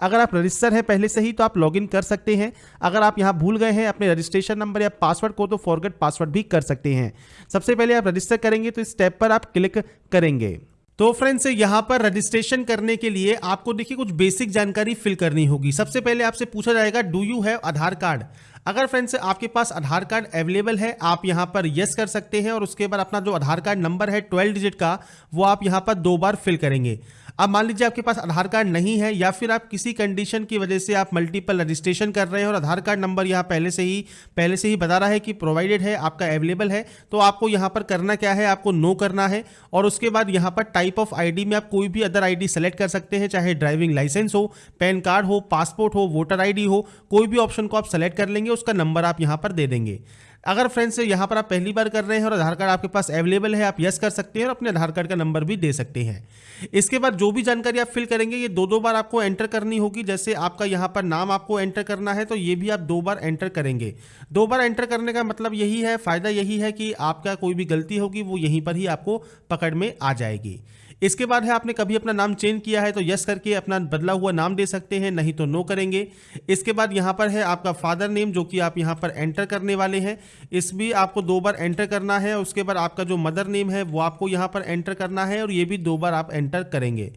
अगर आप रजिस्टर हैं पहले से ही तो आप लॉगिन कर सकते हैं। अगर आप यहाँ भूल गए हैं अपने रजिस्ट्रेशन नंबर या पासवर्ड को तो फॉरगेट पासवर्ड भी कर सकते हैं। सबसे पहले आप रजिस्टर करेंगे तो इस स्टेप पर आप क्लिक करेंगे। तो फ्रेंड्स यहाँ पर रजिस्ट्रेशन करने के लिए आपको देखिए कुछ बेसिक जानकारी फिल करनी होगी। सबसे पहले आपसे पूछा जाएगा do you have Aadhaar card अगर फ्रेंड्स आपके पास आधार कार्ड अवेलेबल है, आप यहाँ पर यस कर सकते हैं, और उसके बाद अपना जो आधार कार्ड नंबर है ट्वेल्व डिजिट का, वो आप यहाँ पर दो बार फिल करेंगे। अब मान लीजिए आपके पास आधार कार्ड नहीं है या फिर आप किसी कंडीशन की वजह से आप मल्टीपल रजिस्ट्रेशन कर रहे हैं और आधार कार्ड नंबर यहाँ पहले से ही, पहले से ही बता रहा है कि प्रोवाइडेड है, आपका अवेलेबल है तो आपको यहाँ पर करना क्या है, आपको नो करना है और उसके बाद यहाँ पर टाइप ऑफ़ आईडी में आप कोई भी अदर आईडी सेलेक्ट कर सकते हैं, चाहे ड्राइविंग लाइसेंस हो पैन कार्ड हो पासपोर्ट हो वोटर आईडी हो, कोई भी ऑप्शन को आप सेलेक्ट कर लेंगे, उसका नंबर आप यहाँ पर दे देंगे। अगर फ्रेंड्स यहाँ पर आप पहली बार कर रहे हैं और आधार कार्ड आपके पास अवेलेबल है, आप यस कर सकते हैं और अपने आधार कार्ड का नंबर भी दे सकते हैं। इसके बाद जो भी जानकारी आप फिल करेंगे, ये दो दो बार आपको एंटर करनी होगी। जैसे आपका यहाँ पर नाम आपको एंटर करना है तो ये भी आप दो बार एंटर करेंगे। दो बार एंटर करने का मतलब यही है, फ़ायदा यही है कि आपका कोई भी गलती होगी, वो यहीं पर ही आपको पकड़ में आ जाएगी। इसके बाद है, आपने कभी अपना नाम चेंज किया है तो यस करके अपना बदला हुआ नाम दे सकते हैं, नहीं तो नो करेंगे। इसके बाद यहाँ पर है, आपका फादर नेम, जो कि आप यहाँ पर एंटर करने वाले हैं। इस भी आपको दो बार एंटर करना है, उसके बाद आपका जो मदर नेम है, वो आपको यहाँ पर एंटर करना है, और ये भी दो बार आप एंटर करेंगे।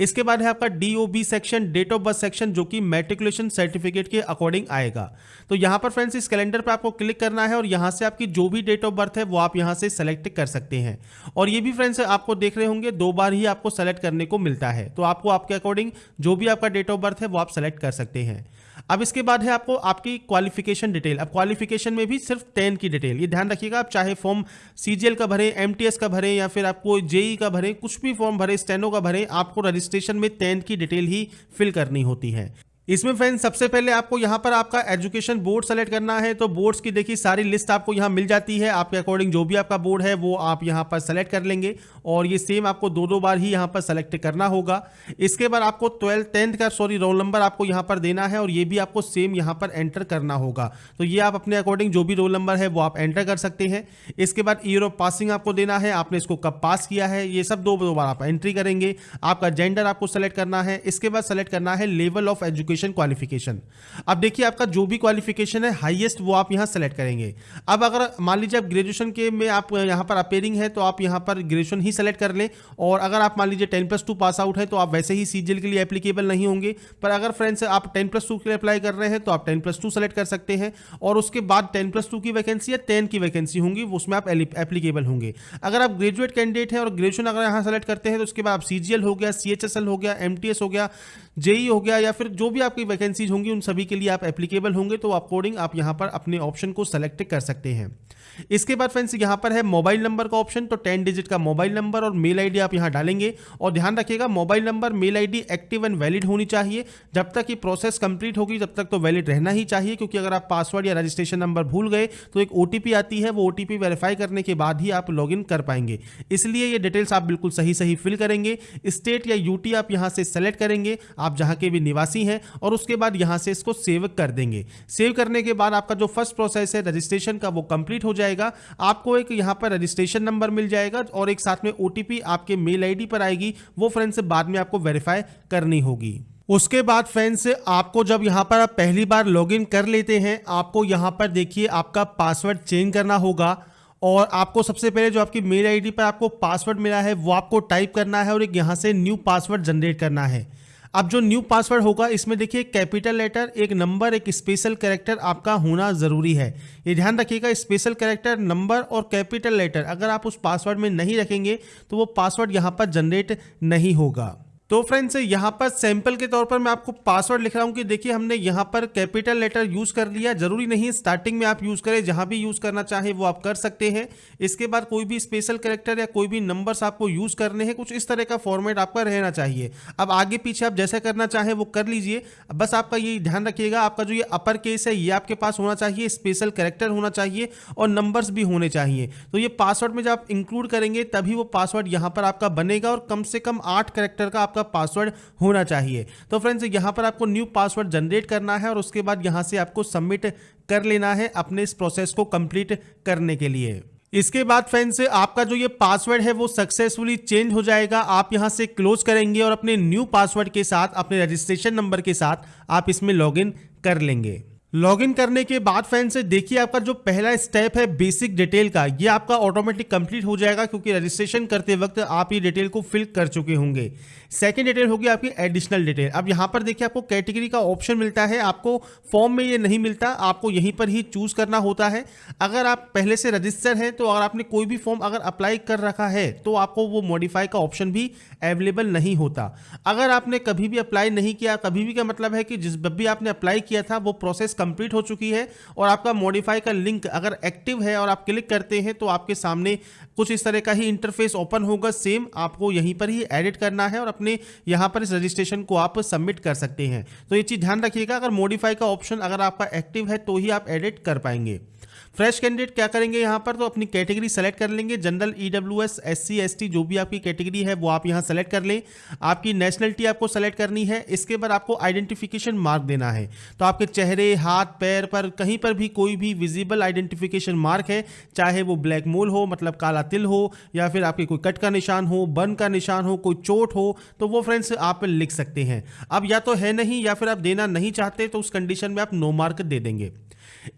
इसके बाद है आपका DOB section date of birth section जो कि मेट्रिकुलेशन सर्टिफिकेट के अकॉर्डिंग आएगा। तो यहाँ पर फ्रेंड्स इस कैलेंडर पर आपको क्लिक करना है और यहाँ से आपकी जो भी डेट ऑफ़ बर्थ है, वो आप यहाँ से सेलेक्ट कर सकते हैं। और ये भी फ्रेंड्स आपको देख रहे होंगे, दो बार ही आपको सेलेक्ट करने को मिलता है। तो आपको आपके अकॉर्डिंग जो भी आपका डेट ऑफ़ बर्थ है, वो आप सेलेक्ट कर सकते हैं। अब इसके बाद है आपको आपकी क्वालिफिकेशन डिटेल अब क्वालिफिकेशन में भी सिर्फ़ टेन की डिटेल ये ध्यान रखिएगा, आप चाहे फॉर्म सीजीएल का भरें एमटीएस का भरें, या फिर आपको जेई का भरें, कुछ भी फॉर्म भरें स्टेनो का भरें, आपको रजिस्ट्रेशन में टेन की डिटेल ही फिल करनी होती है। इसमें फ्रेंड्स सबसे पहले आपको यहाँ पर आपका एजुकेशन बोर्ड सेलेक्ट करना है तो बोर्ड्स की देखिए सारी लिस्ट आपको यहाँ मिल जाती है। आपके अकॉर्डिंग जो भी आपका बोर्ड है, वो आप यहाँ पर सेलेक्ट कर लेंगे और ये सेम आपको दो दो बार ही यहाँ पर सेलेक्ट करना होगा। इसके बाद आपको ट्वेल्थ टेंथ का सॉरी रोल नंबर आपको यहाँ पर देना है और ये भी आपको सेम यहाँ पर एंटर करना होगा। तो ये आप अपने अकॉर्डिंग जो भी रोल नंबर है, वो आप एंटर कर सकते हैं। इसके बाद ईयर ऑफ़ पासिंग आपको देना है, आपने इसको कब पास किया है, ये सब दो दो बार आप एंट्री करेंगे। आपका जेंडर आपको सेलेक्ट करना है। इसके बाद सेलेक्ट करना है level of education education qualification अब देखिए आपका जो भी क्वालिफिकेशन है हाईएस्ट वो आप यहाँ सेलेक्ट करेंगे। अब अगर मान लीजिए आप ग्रेजुएशन के में आप यहाँ पर अपेयरिंग है तो आप यहाँ पर ग्रेजुएशन ही सेलेक्ट कर लें। और अगर आप मान लीजिए ten plus two pass out है तो आप वैसे ही सीजीएल के लिए एप्लीकेबल नहीं होंगे। पर अगर फ्रेंड्स आप टेन प्लस टू के लिए अप्लाई कर रहे हैं तो आप टेन प्लस टू सेलेक्ट कर सकते हैं। और उसके बाद टेन प्लस टू की वैकेंसी या टेन की वैकेंसी होंगी उसमें आप एप्लीकेबल होंगे। अगर आप ग्रेजुएट कैंडिडेट हैं और ग्रेजुएशन अगर यहाँ सेलेक्ट करते हैं तो उसके बाद आप सीजीएल हो गया सीएचएसएल हो गया एमटीएस हो गया जेई हो गया या फिर जो भी आपकी वैकेंसीज होंगी, उन सभी के लिए आप एप्लीकेबल होंगे तो अकॉर्डिंग आप यहाँ पर अपने ऑप्शन को सेलेक्ट कर सकते हैं। इसके बाद फ्रेंड्स, यहाँ पर है मोबाइल नंबर का ऑप्शन तो टेन डिजिट का मोबाइल नंबर और मेल आईडी आप यहाँ डालेंगे। और ध्यान रखिएगा, mobile number, mail ID active and valid होनी चाहिए। जब तक ये प्रोसेस कंप्लीट होगी जब तक तो वैलिड रहना ही चाहिए, क्योंकि अगर आप पासवर्ड या रजिस्ट्रेशन नंबर भूल गए तो एक ओटीपी आती है, वो ओ वेरीफाई करने के बाद ही आप लॉग कर पाएँगे। इसलिए ये डिटेल्स आप बिल्कुल सही सही फिल करेंगे। स्टेट या यूटी आप यहाँ से सेलेक्ट करेंगे, आप जहाँ के भी निवासी हैं, और उसके बाद यहाँ से इसको सेव कर देंगे। सेव करने के बाद आपका जो फ़र्स्ट प्रोसेस है, रजिस्ट्रेशन का, वो कंप्लीट हो जाएगा। आपको एक यहाँ पर रजिस्ट्रेशन नंबर मिल जाएगा और एक साथ में ओटीपी आपके मेल आईडी पर आएगी, वो फ्रेंड्स बाद में आपको वेरीफाई करनी होगी। उसके बाद फ्रेंड्स आपको जब यहाँ पर आप पहली बार लॉगिन कर लेते हैं, आपको यहाँ पर देखिए आपका पासवर्ड चेंज करना होगा और आपको सबसे पहले जो आपकी मेल आईडी पर आपको पासवर्ड मिला है, वो आपको टाइप करना है और एक यहाँ से न्यू पासवर्ड जनरेट करना है। अब जो न्यू पासवर्ड होगा, इसमें देखिए कैपिटल लेटर एक नंबर एक स्पेशल कैरेक्टर आपका होना ज़रूरी है। ये ध्यान रखिएगा स्पेशल कैरेक्टर नंबर और कैपिटल लेटर अगर आप उस पासवर्ड में नहीं रखेंगे तो वो पासवर्ड यहाँ पर जनरेट नहीं होगा। तो फ्रेंड्स यहाँ पर सैंपल के तौर पर मैं आपको पासवर्ड लिख रहा हूँ कि देखिए हमने यहाँ पर कैपिटल लेटर यूज़ कर लिया। ज़रूरी नहीं स्टार्टिंग में आप यूज़ करें, जहाँ भी यूज़ करना चाहे वो आप कर सकते हैं। इसके बाद कोई भी स्पेशल करेक्टर या कोई भी नंबर्स आपको यूज़ करने हैं, कुछ इस तरह का फॉर्मेट आपका रहना चाहिए। अब आगे पीछे आप जैसा करना चाहें वो कर लीजिए। बस आपका ये ध्यान रखिएगा, आपका जो ये अपर केस है, ये आपके पास होना चाहिए स्पेशल करेक्टर होना चाहिए और नंबर्स भी होने चाहिए। तो ये पासवर्ड में जब आप इंक्लूड करेंगे, तभी वो पासवर्ड यहाँ पर आपका बनेगा और कम से कम आठ करेक्टर का आपका पासवर्ड होना चाहिए। तो फ्रेंड्स यहाँ पर आपको न्यू पासवर्ड जनरेट करना है और उसके बाद यहाँ से आपको सबमिट कर लेना है अपने इस प्रोसेस को कंप्लीट करने के लिए। इसके बाद फ्रेंड्स आपका जो ये पासवर्ड है वो सक्सेसफुली चेंज हो जाएगा। आप यहाँ से क्लोज करेंगे और अपने न्यू पासवर्ड के साथ, अपने रजिस्ट्रेशन नंबर के साथ आप इसमें लॉगिन कर लेंगे। लॉगिन करने के बाद फ़ैन से देखिए आपका जो पहला स्टेप है बेसिक डिटेल का, ये आपका ऑटोमेटिक कंप्लीट हो जाएगा क्योंकि रजिस्ट्रेशन करते वक्त आप ये डिटेल को फिल कर चुके होंगे। सेकंड डिटेल होगी आपकी एडिशनल डिटेल। अब यहाँ पर देखिए आपको कैटेगरी का ऑप्शन मिलता है, आपको फॉर्म में ये नहीं मिलता, आपको यहीं पर ही चूज़ करना होता है। अगर आप पहले से रजिस्टर हैं तो अगर आपने कोई भी फॉर्म अगर अप्लाई कर रखा है तो आपको वो मॉडिफाई का ऑप्शन भी अवेलेबल नहीं होता। अगर आपने कभी भी अप्लाई नहीं किया, कभी भी का मतलब है कि जिस भी आपने अप्लाई किया था, वो प्रोसेस कंप्लीट हो चुकी है और आपका मॉडिफाई का लिंक अगर एक्टिव है और आप क्लिक करते हैं तो आपके सामने कुछ इस तरह का ही इंटरफेस ओपन होगा। सेम आपको यहीं पर ही एडिट करना है और अपने यहाँ पर इस रजिस्ट्रेशन को आप सबमिट कर सकते हैं। तो ये चीज़ ध्यान रखिएगा, अगर मॉडिफाई का ऑप्शन अगर आपका एक्टिव है तो ही आप एडिट कर पाएँगे। फ्रेश कैंडिडेट क्या करेंगे यहाँ पर? तो अपनी कैटेगरी सेलेक्ट कर लेंगे। General E W S S C S T जो भी आपकी कैटेगरी है, वो आप यहाँ सेलेक्ट कर लें। आपकी नेशनलिटी आपको सेलेक्ट करनी है। इसके बाद आपको आइडेंटिफिकेशन मार्क देना है। तो आपके चेहरे, हाथ, पैर पर, कहीं पर भी कोई भी विजिबल आइडेंटिफिकेशन मार्क है, चाहे वो ब्लैक मोल हो मतलब काला तिल हो, या फिर आपके कोई कट का निशान हो, बन का निशान हो, कोई चोट हो तो वो फ्रेंड्स आप लिख सकते हैं। अब या तो है नहीं, या फिर आप देना नहीं चाहते तो उस कंडीशन में आप नो मार्क दे देंगे।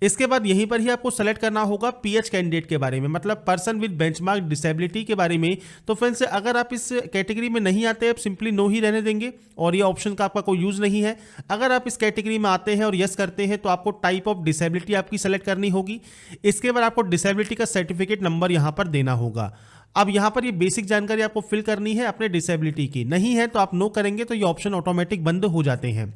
इसके बाद यहीं पर ही आपको सेलेक्ट करना होगा पीएच कैंडिडेट के बारे में मतलब पर्सन विद बेंचमार्क डिसेबिलिटी के बारे में। तो फ्रेंड्स अगर आप इस कैटेगरी में नहीं आते, आप सिंपली नो ही रहने देंगे और ये ऑप्शन का आपका कोई यूज़ नहीं है। अगर आप इस कैटेगरी में आते हैं और यस करते हैं तो आपको टाइप ऑफ़ डिसेबिलिटी आपकी सेलेक्ट करनी होगी। इसके बाद आपको डिसेबिलिटी का सर्टिफिकेट नंबर यहाँ पर देना होगा। अब यहाँ पर ये बेसिक जानकारी आपको फिल करनी है अपने डिसेबिलिटी की। नहीं है तो आप नो करेंगे तो ये ऑप्शन ऑटोमेटिक बंद हो जाते हैं।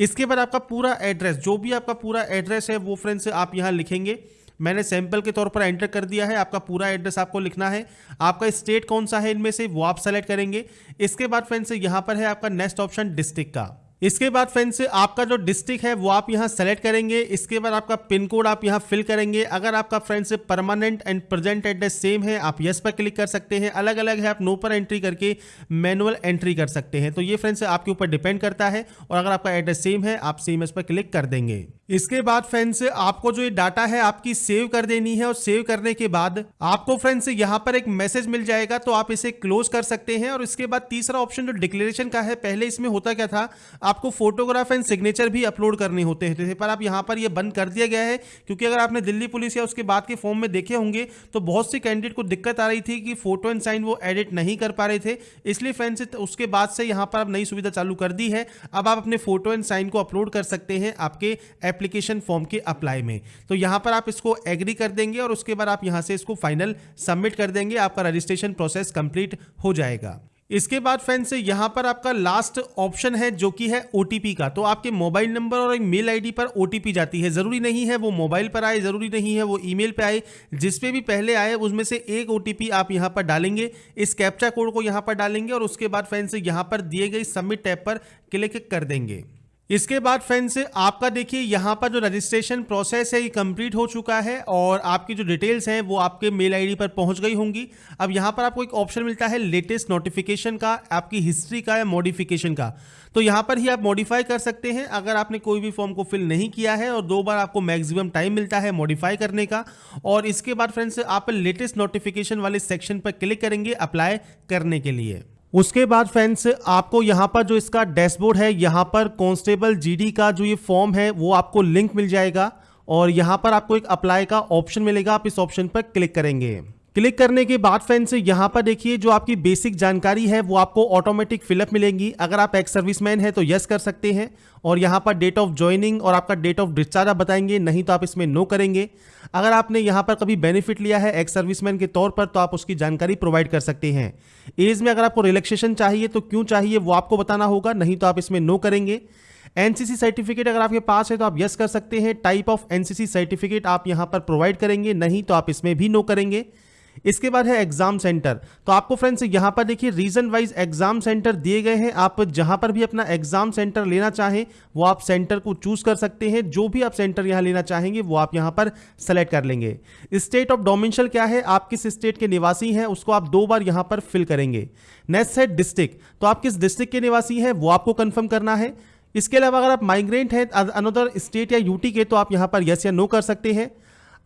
इसके बाद आपका पूरा एड्रेस, जो भी आपका पूरा एड्रेस है, वो फ्रेंड्स आप यहाँ लिखेंगे। मैंने सैंपल के तौर पर एंटर कर दिया है, आपका पूरा एड्रेस आपको लिखना है। आपका स्टेट कौन सा है इनमें से, वो आप सेलेक्ट करेंगे। इसके बाद फ्रेंड्स यहाँ पर है आपका नेक्स्ट ऑप्शन डिस्ट्रिक्ट का। इसके बाद फ्रेंड्स आपका जो डिस्ट्रिक्ट है, वो आप यहाँ सेलेक्ट करेंगे। इसके बाद आपका पिन कोड आप यहाँ फिल करेंगे। अगर आपका friends permanent and present address same है, आप यस पर क्लिक कर सकते हैं। अलग अलग है, आप नो पर एंट्री करके मैनुअल एंट्री कर सकते हैं। तो ये फ्रेंड्स आपके ऊपर डिपेंड करता है और अगर आपका एड्रेस सेम है, आप सेम एस पर क्लिक कर देंगे। इसके बाद फ्रेंड्स आपको जो ये डाटा है, आपकी सेव कर देनी है और सेव करने के बाद आपको फ्रेंड्स यहाँ पर एक मैसेज मिल जाएगा तो आप इसे क्लोज कर सकते हैं। और इसके बाद तीसरा ऑप्शन जो डिक्लेरेशन का है, पहले इसमें होता क्या था? आपको फोटोग्राफ एंड सिग्नेचर भी अपलोड करने होते हैं पर आप यहाँ पर यह बंद कर दिया गया है, क्योंकि अगर आपने दिल्ली पुलिस या उसके बाद के फॉर्म में देखे होंगे तो बहुत सी कैंडिडेट को दिक्कत आ रही थी कि फ़ोटो एंड साइन वो एडिट नहीं कर पा रहे थे। इसलिए फ्रेंड्स उसके बाद से यहाँ पर आप नई सुविधा चालू कर दी है। अब आप अपने फ़ोटो एंड साइन को अपलोड कर सकते हैं, आपके एप्लीकेशन फॉर्म के अप्लाई में। तो यहाँ पर आप इसको एग्री कर देंगे और उसके बाद आप यहाँ से इसको फाइनल सबमिट कर देंगे, आपका रजिस्ट्रेशन प्रोसेस कंप्लीट हो जाएगा। इसके बाद फ्रेंड्स यहाँ पर आपका लास्ट ऑप्शन है जो कि है ओटीपी का। तो आपके मोबाइल नंबर और मेल आईडी पर ओटीपी जाती है। ज़रूरी नहीं है वो मोबाइल पर आए, ज़रूरी नहीं है वो ईमेल पे आए। जिस पे भी पहले आए, उसमें से एक ओटीपी आप यहाँ पर डालेंगे। इस कैप्चा कोड को यहाँ पर डालेंगे और उसके बाद फ्रेंड्स यहाँ पर दिए गए सबमिट टैब पर क्लिक कर देंगे। इसके बाद फ्रेंड्स आपका देखिए, यहाँ पर जो रजिस्ट्रेशन प्रोसेस है, ये कंप्लीट हो चुका है और आपकी जो डिटेल्स हैं, वो आपके मेल आईडी पर पहुँच गई होंगी। अब यहाँ पर आपको एक ऑप्शन मिलता है लेटेस्ट नोटिफिकेशन का, आपकी हिस्ट्री का या मॉडिफिकेशन का। तो यहाँ पर ही आप मॉडिफाई कर सकते हैं, अगर आपने कोई भी फॉर्म को फिल नहीं किया है और दो बार आपको मैक्सिमम टाइम मिलता है मॉडिफाई करने का। और इसके बाद फ्रेंड्स आप लेटेस्ट नोटिफिकेशन वाले सेक्शन पर क्लिक करेंगे अप्लाई करने के लिए। उसके बाद फ्रेंड्स आपको यहाँ पर जो इसका डैशबोर्ड है, यहाँ पर कांस्टेबल जीडी का जो ये फॉर्म है, वो आपको लिंक मिल जाएगा और यहाँ पर आपको एक अप्लाई का ऑप्शन मिलेगा, आप इस ऑप्शन पर क्लिक करेंगे। क्लिक करने के बाद फ्रेंड से यहाँ पर देखिए जो आपकी बेसिक जानकारी है, वो आपको ऑटोमेटिक फिलअप मिलेंगी। अगर आप एक्स सर्विसमैन है तो यस कर सकते हैं। और यहाँ पर डेट ऑफ़ ज्वाइनिंग और आपका डेट ऑफ़ डिस्चार्ज आप बताएँगे, नहीं तो आप इसमें नो करेंगे। अगर आपने यहाँ पर कभी बेनिफिट लिया है एक्स सर्विसमैन के तौर पर तो आप उसकी जानकारी प्रोवाइड कर सकते हैं। एज में अगर आपको रिलैक्सेशन चाहिए तो क्यों चाहिए, वो आपको बताना होगा, नहीं तो आप इसमें नो करेंगे। एनसीसी सर्टिफिकेट अगर आपके पास है तो आप यस कर सकते हैं। टाइप ऑफ़ एनसीसी सर्टिफिकेट आप यहाँ पर प्रोवाइड करेंगे, नहीं तो आप इसमें भी नो करेंगे। इसके बाद है एग्ज़ाम सेंटर तो आपको फ्रेंड्स यहाँ पर देखिए रीजन वाइज एग्ज़ाम सेंटर दिए गए हैं। आप जहाँ पर भी अपना एग्ज़ाम सेंटर लेना चाहें, वो आप सेंटर को चूज़ कर सकते हैं। जो भी आप सेंटर यहाँ लेना चाहेंगे, वो आप यहाँ पर सेलेक्ट कर लेंगे। स्टेट ऑफ़ डोमिनशल क्या है? आप किस स्टेट के निवासी हैं, उसको आप दो बार यहाँ पर फिल करेंगे। नेक्स्ट है डिस्ट्रिक्ट तो आप किस डिस्ट्रिक्ट के निवासी हैं, वो आपको कंफर्म करना है। इसके अलावा अगर आप माइग्रेंट हैं अनदर स्टेट या यूटी के तो आप यहाँ पर यस या नो कर सकते हैं।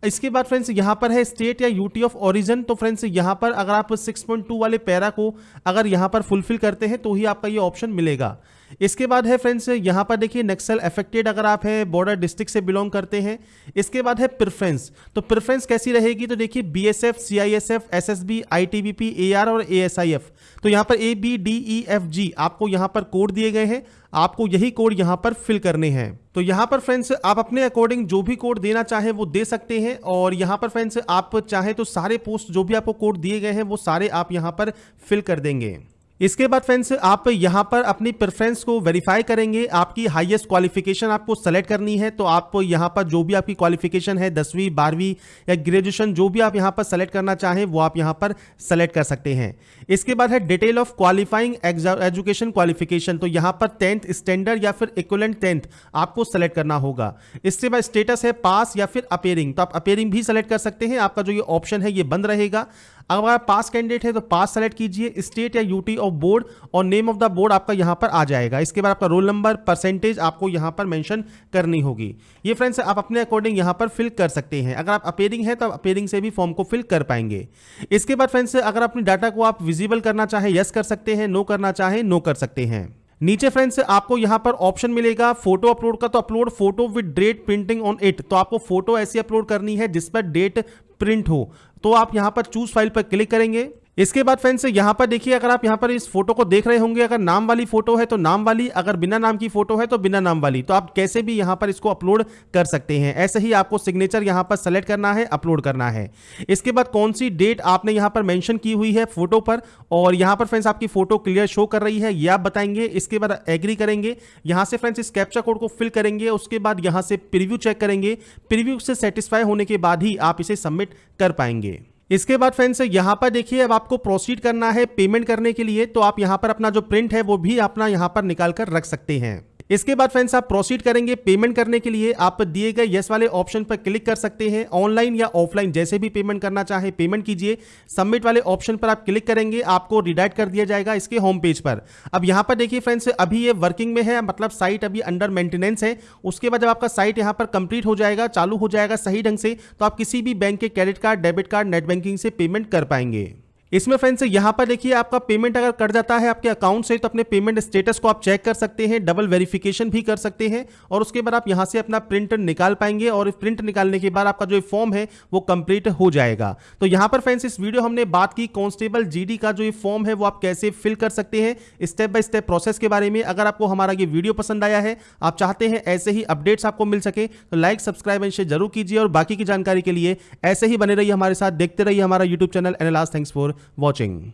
इसके बाद फ्रेंड्स यहाँ पर है स्टेट या यूटी ऑफ़ ओरिजिन तो फ्रेंड्स यहाँ पर अगर आप 6.2 वाले पैरा को अगर यहाँ पर फुलफिल करते हैं तो ही आपका ये ऑप्शन मिलेगा। इसके बाद है फ्रेंड्स, यहाँ पर देखिए नक्सल अफेक्टेड अगर आप है बॉर्डर डिस्ट्रिक्ट से बिलोंग करते हैं। इसके बाद है प्रेफरेंस तो प्रेफरेंस कैसी रहेगी? तो देखिए BSF CISF SSB ITBP AR और एएसआईएफ तो यहाँ पर A B D E F G आपको यहाँ पर कोड दिए गए हैं। आपको यही कोड यहाँ पर फिल करने हैं। तो यहाँ पर फ्रेंड्स, आप अपने अकॉर्डिंग जो भी कोड देना चाहे वो दे सकते हैं। और यहाँ पर फ्रेंड्स, आप चाहे तो सारे पोस्ट जो भी आपको कोड दिए गए हैं, वो सारे आप यहाँ पर फिल कर देंगे। इसके बाद फ्रेंड्स आप यहाँ पर अपनी प्रेफरेंस को वेरीफाई करेंगे। आपकी हाईएस्ट क्वालिफिकेशन आपको सेलेक्ट करनी है तो आप यहाँ पर जो भी आपकी क्वालिफिकेशन है, दसवीं, बारहवीं या ग्रेजुएशन जो भी आप यहाँ पर सेलेक्ट करना चाहें, वो आप यहाँ पर सेलेक्ट कर सकते हैं। इसके बाद है detail of qualifying education qualification तो यहाँ पर टेंथ स्टैंडर्ड या फिर इक्वलेंट टेंथ आपको सेलेक्ट करना होगा। इसके बाद स्टेटस है पास या फिर अपेयरिंग तो आप अपेयरिंग भी सेलेक्ट कर सकते हैं। आपका जो ये ऑप्शन है, ये बंद रहेगा। अगर आप पास कैंडिडेट है तो पास सेलेक्ट कीजिए स्टेट या यूटी ऑफ़ बोर्ड और नेम ऑफ़ द बोर्ड आपका यहाँ पर आ जाएगा। इसके बाद आपका रोल नंबर परसेंटेज आपको यहाँ पर मेंशन करनी होगी। ये फ्रेंड्स आप अपने अकॉर्डिंग यहाँ पर फिल कर सकते हैं। अगर आप अपेयरिंग है तो आप अपेयरिंग से भी फॉर्म को फिल कर पाएँगे। इसके बाद फ्रेंड्स अगर अपनी डाटा को आप विजिबल करना चाहें यस कर सकते हैं नो करना चाहें नो कर सकते हैं। नीचे फ्रेंड्स आपको यहाँ पर ऑप्शन मिलेगा फ़ोटो अपलोड का तो upload photo with date printing on it तो आपको फ़ोटो ऐसी अपलोड करनी है जिस पर डेट प्रिंट हो। तो आप यहाँ पर चूज़ फ़ाइल पर क्लिक करेंगे। इसके बाद फ्रेंड्स यहाँ पर देखिए, अगर आप यहाँ पर इस फ़ोटो को देख रहे होंगे, अगर नाम वाली फ़ोटो है तो नाम वाली, अगर बिना नाम की फ़ोटो है तो बिना नाम वाली। तो आप कैसे भी यहाँ पर इसको अपलोड कर सकते हैं। ऐसे ही आपको सिग्नेचर यहाँ पर सेलेक्ट करना है अपलोड करना है। इसके बाद कौन सी डेट आपने यहाँ पर मैंशन की हुई है फ़ोटो पर? और यहाँ पर फ्रेंड्स आपकी फ़ोटो क्लियर शो कर रही है, ये आप बताएँगे। इसके बाद एग्री करेंगे। यहाँ से फ्रेंड्स इस कैप्चा कोड को फिल करेंगे। उसके बाद यहाँ से प्रिव्यू चेक करेंगे। प्रिव्यू से सेटिस्फाई होने के बाद ही आप इसे सबमिट कर पाएँगे। इसके बाद फ्रेंड्स यहाँ पर देखिए, अब आपको प्रोसीड करना है पेमेंट करने के लिए तो आप यहाँ पर अपना जो प्रिंट है, वो भी अपना यहाँ पर निकाल कर रख सकते हैं। इसके बाद फ्रेंड्स आप प्रोसीड करेंगे पेमेंट करने के लिए। आप दिए गए यस वाले ऑप्शन पर क्लिक कर सकते हैं। ऑनलाइन या ऑफलाइन जैसे भी पेमेंट करना चाहे पेमेंट कीजिए। सबमिट वाले ऑप्शन पर आप क्लिक करेंगे, आपको रिडाइट कर दिया जाएगा इसके होम पेज पर। अब यहाँ पर देखिए फ्रेंड्स अभी ये वर्किंग में है मतलब साइट अभी अंडर मेंटेनेंस है। उसके बाद जब आपका साइट यहाँ पर कंप्लीट हो जाएगा, चालू हो जाएगा सही ढंग से तो आप किसी भी बैंक के credit card debit card net banking से पेमेंट कर पाएँगे। इसमें फ्रेंड्स यहाँ पर देखिए आपका पेमेंट अगर कट जाता है, आपके अकाउंट से तो अपने पेमेंट स्टेटस को आप चेक कर सकते हैं डबल वेरिफिकेशन भी कर सकते हैं और उसके बाद आप यहाँ से अपना प्रिंट निकाल पाएँगे और प्रिंट निकालने के बाद आपका जो फॉर्म है, वो कंप्लीट हो जाएगा। तो यहाँ पर फ्रेंड्स इस वीडियो हमने बात की कॉन्स्टेबल जीडी का जो ये फॉर्म है, वो आप कैसे फिल कर सकते हैं स्टेप बाय स्टेप प्रोसेस के बारे में। अगर आपको हमारा ये वीडियो पसंद आया है, आप चाहते हैं ऐसे ही अपडेट्स आपको मिल सके तो लाइक सब्सक्राइब एंड शेयर ज़रूर कीजिए और बाकी की जानकारी के लिए ऐसे ही बने रहिए हमारे साथ, देखते रहिए हमारा यूट्यूब चैनल एनलास थैंक्स फॉर watching.